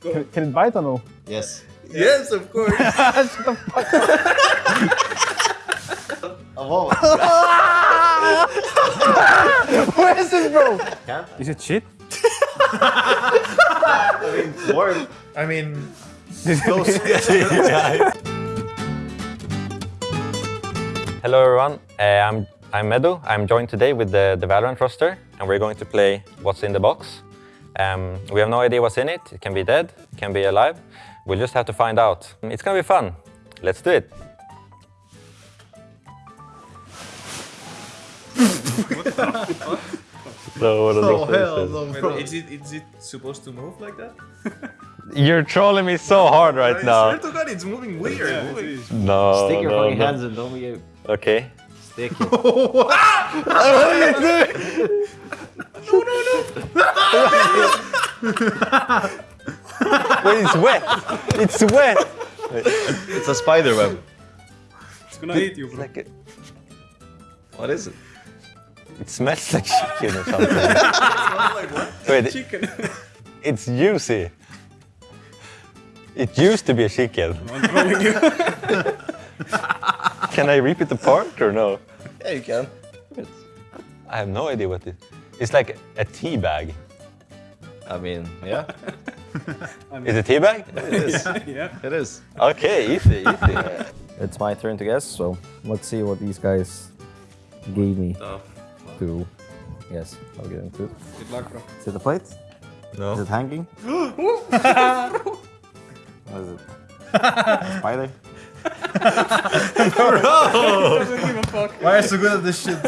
Can, can it bite or no? Yes. Yes, of course. What the fuck? A moment. Where is it, bro? Can't Is it shit? I mean, warm. I mean, Close. Hello everyone, uh, I'm, I'm Medu. I'm joined today with the, the Valorant roster and we're going to play What's in the Box. Um, we have no idea what's in it. It can be dead, it can be alive. We'll just have to find out. It's gonna be fun. Let's do it. So what are oh those hell faces? no, bro. Is it, is it supposed to move like that? You're trolling me so hard right I now. swear to God, it's moving weird. moving. No, Stick your no, fucking no. hands in, don't be Okay. stick it. Wait, it's wet. It's wet. It's a spider web. It's gonna eat you, bro. Like it, What is it? it smells like chicken or something. like what? Wait, Chicken. it's juicy. It used to be a chicken. I'm trolling you. Can I rip it apart or no? Yeah, you can. I have no idea what it is. It's like a tea bag. I mean, yeah, Is it tea bag? it is. yeah. It is. Okay, easy, easy. It's my turn to guess, so let's see what these guys gave me Tough. to. Yes, I'll get into it. Good luck, bro. Is it a plate? Is it hanging? what is it? A spider? Doesn't give a fuck. Why are you so good at this shit?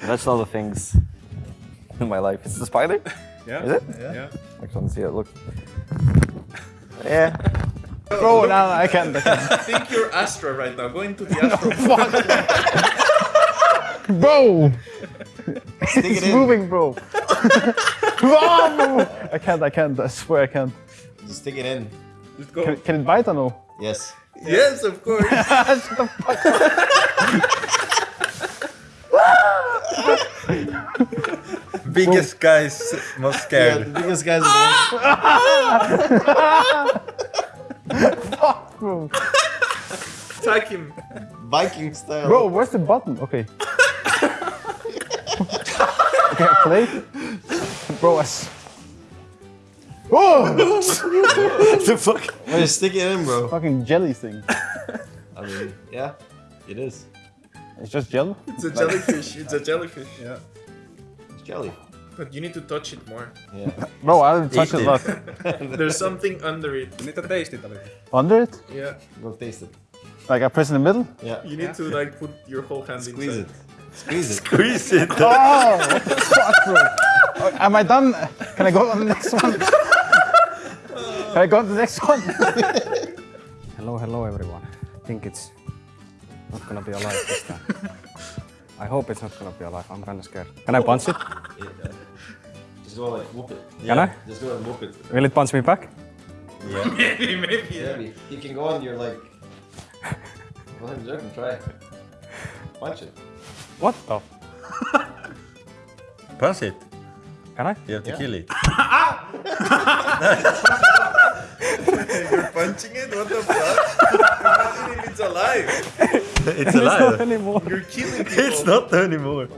That's all the things in my life. It's the spider? Yeah. Is it? Yeah. I can't see it. Look. Yeah. Bro, no, I can't. I can't. think you're Astra right now. Go into the Astra. Bro! Stick it It's in. moving, bro. Whoa! I can't, I can't. I swear I can't. Just stick it in. Just go. Can, can it bite or no? Yes. yes, of course. Biggest guys most scared. Yeah, the biggest guys in the world. Bro, Attack him. Viking style. bro where's the button? Okay. okay, a plate? Bro, I s- Oh! the fuck? Why you stick it in, bro? Fucking jelly thing. I mean, yeah, it is. It's just jelly? It's a jellyfish. It's a jellyfish. Yeah. It's jelly. But you need to touch it more. Yeah. Bro, I didn't touch Eat it a lot. There's something under it. You need to taste it a little. Under it? Yeah. Go taste it. Like I press in the middle? Yeah. You need to like put your whole hand Squeeze inside. it. Squeeze it. Squeeze it. Oh! What the fuck, bro? Am I done? Can I go on the next one? Can I go on the next one? Hello, hello, everyone. I think it's not gonna be alive this time. I hope it's not gonna be alive. I'm kinda scared. Can I punch it? Yeah. Just go like whoop it. Can I? Just go and whoop it. Will it punch me back? Yeah. maybe, maybe. Yeah. Maybe. You can go on your like. Go ahead, jerk and try. Punch it. What the? Punch it. Can I? You have to Yeah. kill it. You're punching it? What the fuck? Imagine if it's alive. It's Not alive. anymore. You're killing people. It's not anymore.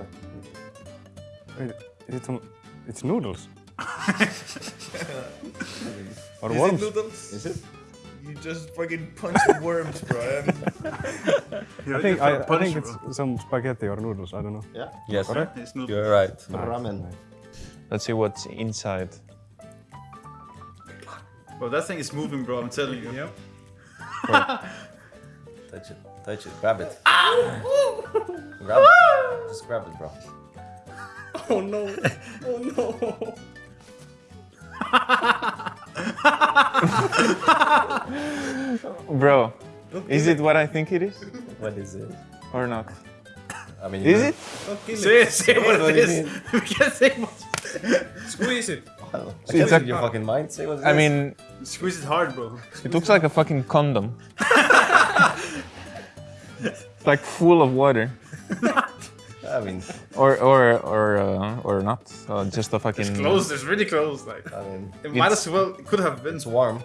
Wait, is it some? It's noodles. or Is it worms? noodles? Is it? You just fucking punched worms, bro. I'm... Think I, I think it's some spaghetti or noodles. I don't know. Yeah. Yes, Correct? you're right. Ramen. Let's see what's inside. Bro, that thing is moving, bro. I'm telling you. Yep. Touch it. Touch it. Grab it. grab it. Just grab it, bro. Oh no. Oh no. Bro, is it what I think it is What is it? or not? I mean, Is it? Say, say what what it do you is. mean? We can't say what Squeeze it. I it's can't a- your fucking mind. Say what it I is. mean, Squeeze it hard, bro. it looks like a fucking condom. it's like full of water. I I mean, Or or or uh, or not. Uh, just a fucking. It's close. It's really close. Like I mean, it might as well. It could have been. it's warm.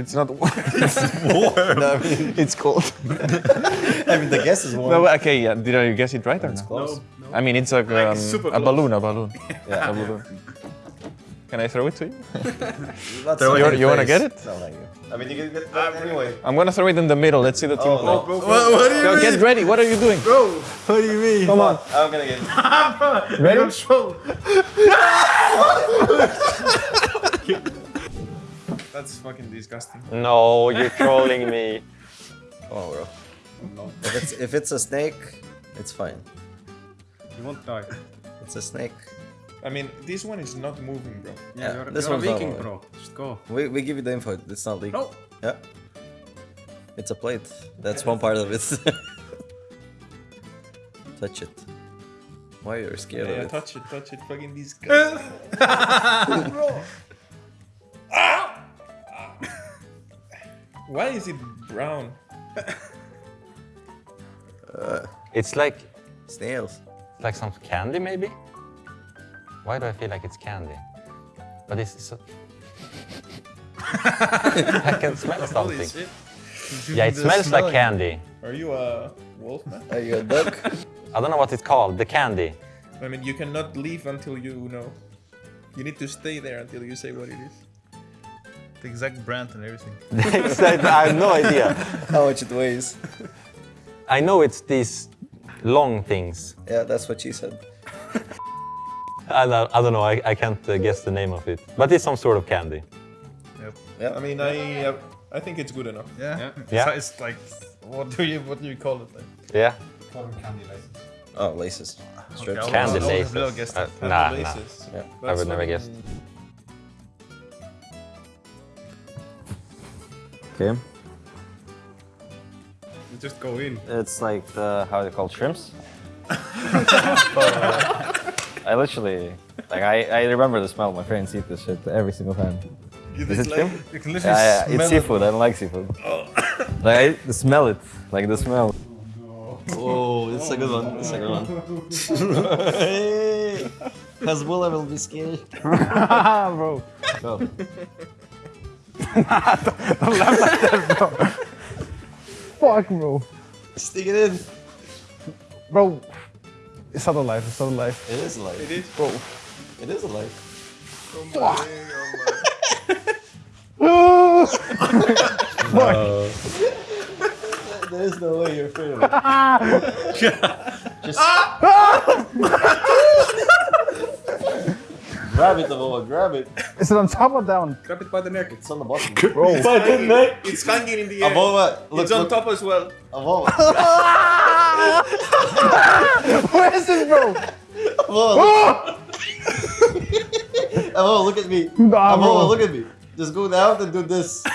It's not. No, I mean, it's cold. I mean, the guess is warm. no, okay, yeah. Did I guess it right or It's not? close. I mean, it's like, Like, um, super a balloon, a balloon. Yeah. A balloon. Can I throw it to you? Throw it You, you wanna get it? No, thank you. I mean, you can get ah, that anyway. I'm gonna throw it in the middle. Let's see the oh, team Oh, play. no. What, what do you Go, mean? get ready. What are you doing? Bro, what do you mean? Come on. I'm gonna get it. Ah, ready? Control. That's fucking disgusting. No, you're trolling me. Come on, oh, bro. If it's, if it's a snake, it's fine. You won't die. It's a snake. I mean, this one is not moving, bro. Yeah, you're, this you're one's not Viking, moving. bro. Just go. We, we give you the info. It's not leaking. No. Yeah. It's a plate. That's one part of it. Touch it. Why are you scared Yeah, of it? Yeah touch it, touch it. Fucking disgusting. Ah! Ah! Why is it brown? Uh, it's like Snails. like some candy, maybe. Why do I feel like it's candy? But it's so. I can smell something. Yeah, it smells like candy. Are you a wolf man? Are you a duck? I don't know what it's called. The candy. I mean, you cannot leave until you know. You need to stay there until you say what it is. The exact brand and everything. exact, I have no idea. How much it weighs? I know it's these long things. Yeah, that's what she said. I don't, I don't know. I, I can't uh, guess the name of it. But it's some sort of candy. Yeah. I mean, I uh, I think it's good enough. Yeah. Yeah. So it's like, what do you what do you call it? Like? Yeah. Oh, laces. Strips. Okay, Candy I would- I would laces. have guessed Uh, that. nah, nah. Laces. Yeah. I would never guess. Okay. You just go in. It's like the how they call shrimps. I literally like I, I remember the smell. My friends eat this shit every single time. Is it shrimp? You can literally Yeah, yeah, smell it's it. seafood. I don't like seafood. Oh. like I smell it, like the smell. Oh, it's a good one. It's a good one. Hey, Hezbollah will be scared. Ah, bro. Go. Fuck, bro. Stick it in. Bro. It's not alive. It's not alive. It is alive. It is, Bro. It is alive. There is no way you're afraid of it. Just grab it, Avoa, grab it. Is it on top or down? Grab it by the neck. It's on the bottom. Bro. It's hanging in the air. Avoa, look, it's on look. top as well. Avoa, Where is it, bro? Avoa, look. Avoa, look at me. Nah, Avoa, bro. look at me. Just go down and do this.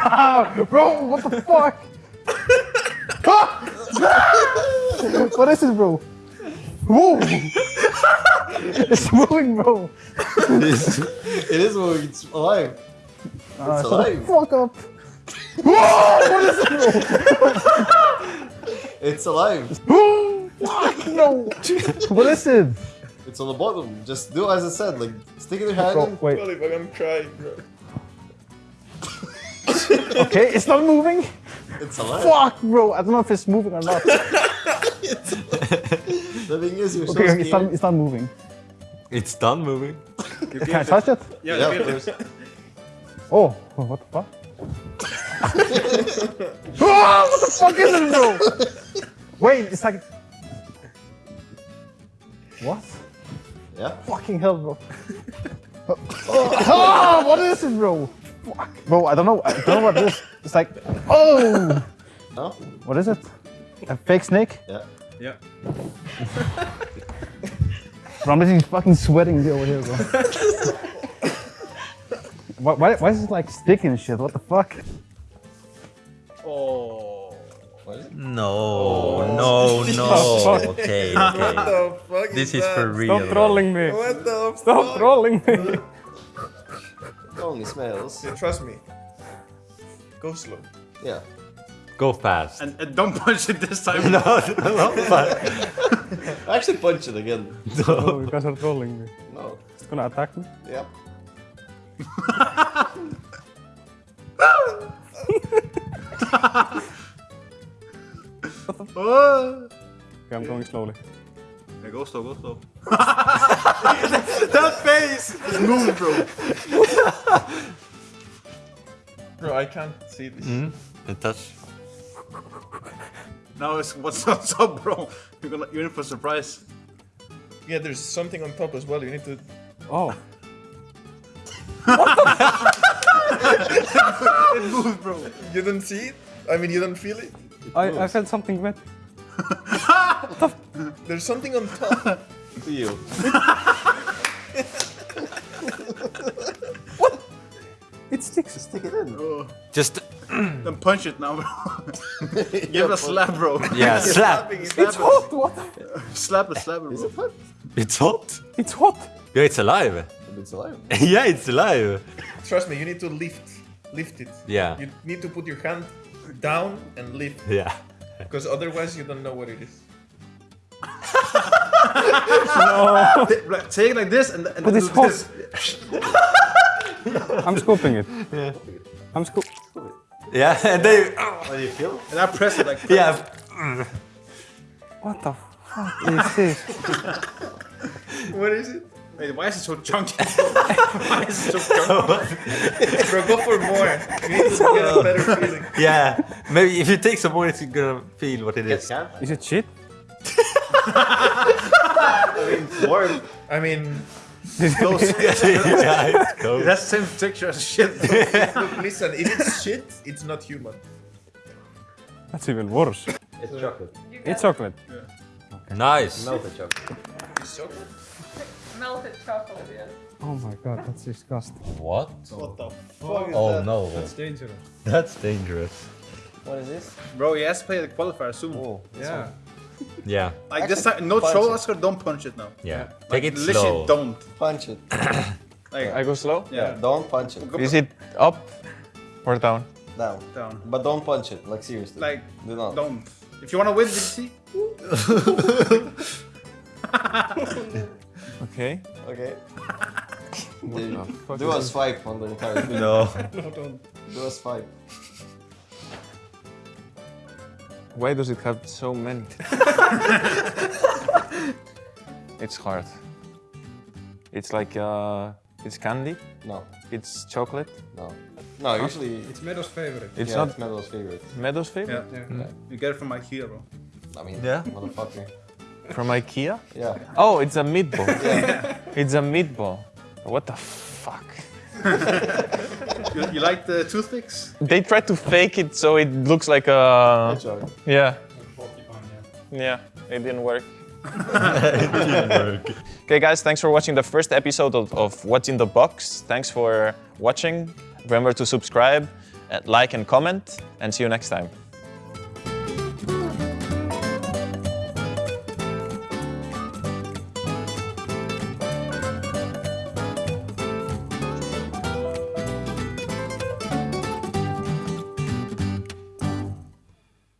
Ah, bro, what the fuck? What is this, bro? Whoa! it's moving, bro. it is, it is moving. It's alive. Ah, It's alive. fuck up. It's alive. No. What is it? It's on the bottom. Just do as I said. Like stick it in your hand. Bro, wait. Holy fuck, I'm crying, bro. Okay, it's not moving. It's alive. Fuck, bro. I don't know if it's moving or not. The thing is, you're so Okay, scared. it's not, it's not moving. It's done moving. Can I touch it? Yeah, Yeah, of course. Oh, what the fuck? Ah, what the fuck is it, bro? Wait, it's like. What? Yeah. Fucking hell, bro. Ah, what is it, bro? Fuck. Bro, I don't know. I don't know what it is. It's like. Oh! No? What is it? A fake snake? Yeah. Yeah. Bro, I'm literally fucking sweating over here, bro. why, why, why is it like sticking and shit? What the fuck? Oh. No, no, no. Okay, What okay. the fuck This is is for real. Stop trolling me. What the Stop fuck? trolling me. It only smells. Yeah, trust me. Go slow. Yeah. Go fast. And, and don't punch it this time. no, no, fast. Actually, punch it again. Oh, you guys are trolling me. No. It's gonna attack me. Yep. Oh. Okay, I'm going slowly. Yeah, go slow, go slow. that face! Move, bro. Bro, I can't see this. Mm, and touch. Now it's what's what's up, bro? You're gonna you're in for a surprise. Yeah, there's something on top as well. You need to. Oh, It moves, bro. You don't see it? I mean, you don't feel it? I, I felt something wet. There's something on top. to You. what? It sticks. Stick it in. Oh. Just, Then punch it now, bro. Give it a slap, bro. yeah, slap. Slap Hot, what? it. Slap it, slap it, bro. It's hot. It's hot. Yeah, it's alive. It's alive. yeah, it's alive. Trust me, you need to lift, lift it. Yeah. You need to put your hand down and lift, Yeah. because otherwise you don't know what it is. Like, Take it like this and, and But then it's do hot. this. I'm scooping it. Yeah. I'm scoop. It. Yeah, and they, How oh. do you feel? And I press it like yeah. What the fuck is this? What is it? Wait, why is it so chunky? why is it so chunky? Bro, go for more. You need to get a better feeling. Yeah, maybe if you take some more, it's gonna feel what it is. Get is. Is it shit? I mean, warm. I mean, yeah, it's cold. That's the same texture as shit. look, listen, if it's shit, it's not human. That's even worse. It's chocolate. It's chocolate. Nice. Melted chocolate. It's chocolate. Melted chocolate, yes. Oh my god, that's disgusting. What? what the fuck is Oh that? no. That's dangerous. That's dangerous. What is this? Bro, he has to play the qualifier soon. Oh. Yeah. Yeah, Like this time, no punch troll it. Oscar, don't punch it now. yeah. Take it Literally slow. don't. Punch it. Like, I go slow? yeah, Don't punch it. Is it up or down? Down. down. But don't punch it. Like seriously. Like, Do not. don't. If you wanna win, did you see? Okay. Okay. Do, do a swipe on the entire thing. No. Do a swipe. Why does it have so many? it's hard. It's like uh, it's candy. No. It's chocolate. No. No, usually It's Meadows' favorite. It's yeah, not it's Meadow's favorite. Meadows favorite. Yeah. You get it from IKEA, bro. I mean, Yeah. motherfucker. From IKEA. Yeah. Oh, it's a meatball. It's a meatball. What the fuck? You, you like the toothpicks? They tried to fake it so it looks like a. Hedgehog. Yeah. Yeah, it didn't work. it didn't work. Okay, guys, thanks for watching the first episode of, of What's in the Box. Thanks for watching. Remember to subscribe, uh, like, and comment, and see you next time.